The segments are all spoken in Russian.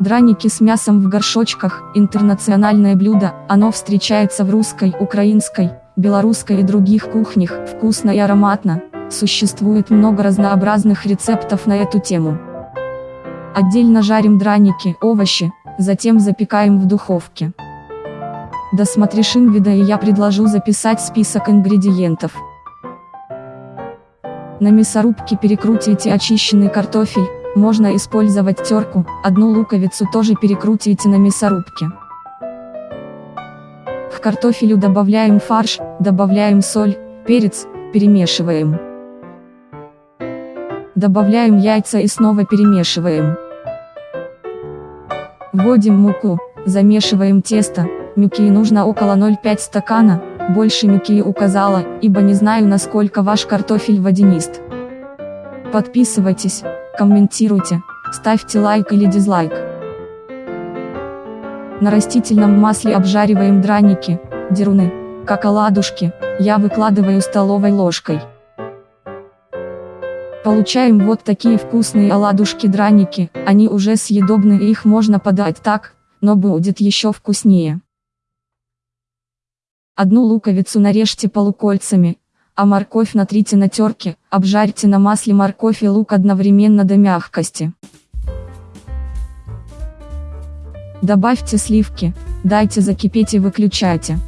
Драники с мясом в горшочках – интернациональное блюдо, оно встречается в русской, украинской, белорусской и других кухнях, вкусно и ароматно. Существует много разнообразных рецептов на эту тему. Отдельно жарим драники, овощи, затем запекаем в духовке. Досмотришь вида и я предложу записать список ингредиентов. На мясорубке перекрутите очищенный картофель, можно использовать терку, одну луковицу тоже перекрутите на мясорубке. К картофелю добавляем фарш, добавляем соль, перец, перемешиваем. Добавляем яйца и снова перемешиваем. Вводим муку, замешиваем тесто, муки нужно около 0,5 стакана, больше муки указала, ибо не знаю насколько ваш картофель водянист. Подписывайтесь, комментируйте, ставьте лайк или дизлайк. На растительном масле обжариваем драники, деруны, как оладушки, я выкладываю столовой ложкой. Получаем вот такие вкусные оладушки-драники, они уже съедобны и их можно подать так, но будет еще вкуснее. Одну луковицу нарежьте полукольцами, а морковь натрите на терке, обжарьте на масле морковь и лук одновременно до мягкости. Добавьте сливки, дайте закипеть и выключайте.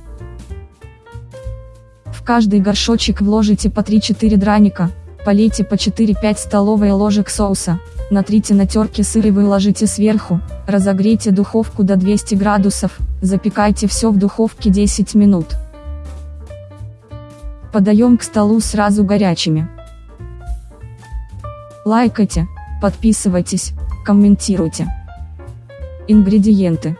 В каждый горшочек вложите по 3-4 драника, полейте по 4-5 столовые ложек соуса, натрите на терке сыр и выложите сверху, разогрейте духовку до 200 градусов, запекайте все в духовке 10 минут. Подаем к столу сразу горячими. Лайкайте, подписывайтесь, комментируйте. Ингредиенты.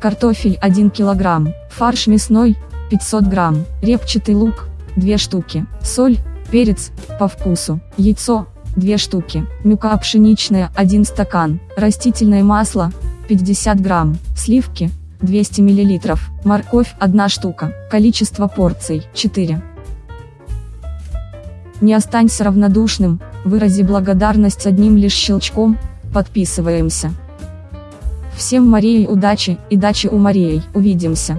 Картофель 1 кг, фарш мясной, 500 грамм, репчатый лук, 2 штуки, соль, перец, по вкусу, яйцо, 2 штуки, мука пшеничная, 1 стакан, растительное масло, 50 грамм, сливки, 200 мл, морковь, 1 штука, количество порций, 4. Не останься равнодушным, вырази благодарность одним лишь щелчком, подписываемся. Всем Марии удачи, и дачи у Марии, увидимся.